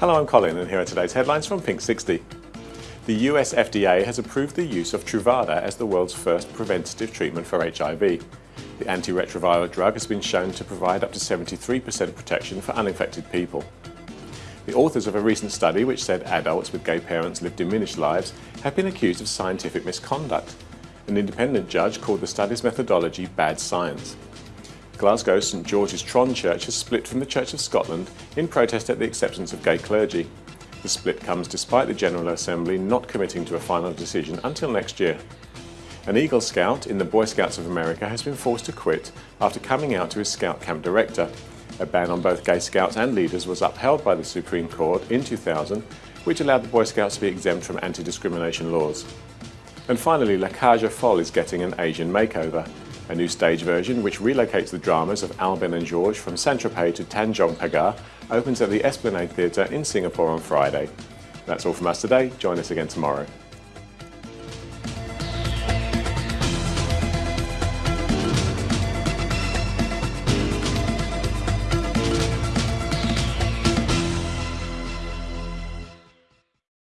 Hello, I'm Colin and here are today's headlines from Pink 60. The US FDA has approved the use of Truvada as the world's first preventative treatment for HIV. The antiretroviral drug has been shown to provide up to 73% protection for uninfected people. The authors of a recent study which said adults with gay parents live diminished lives have been accused of scientific misconduct. An independent judge called the study's methodology bad science. Glasgow St George's Tron Church has split from the Church of Scotland in protest at the acceptance of gay clergy. The split comes despite the General Assembly not committing to a final decision until next year. An Eagle Scout in the Boy Scouts of America has been forced to quit after coming out to his Scout camp director. A ban on both gay scouts and leaders was upheld by the Supreme Court in 2000, which allowed the Boy Scouts to be exempt from anti-discrimination laws. And finally, La Cage aux is getting an Asian makeover a new stage version which relocates the dramas of Albin and George from Saint-Tropez to Tanjong Pagar opens at the Esplanade Theatre in Singapore on Friday. That's all from us today. Join us again tomorrow.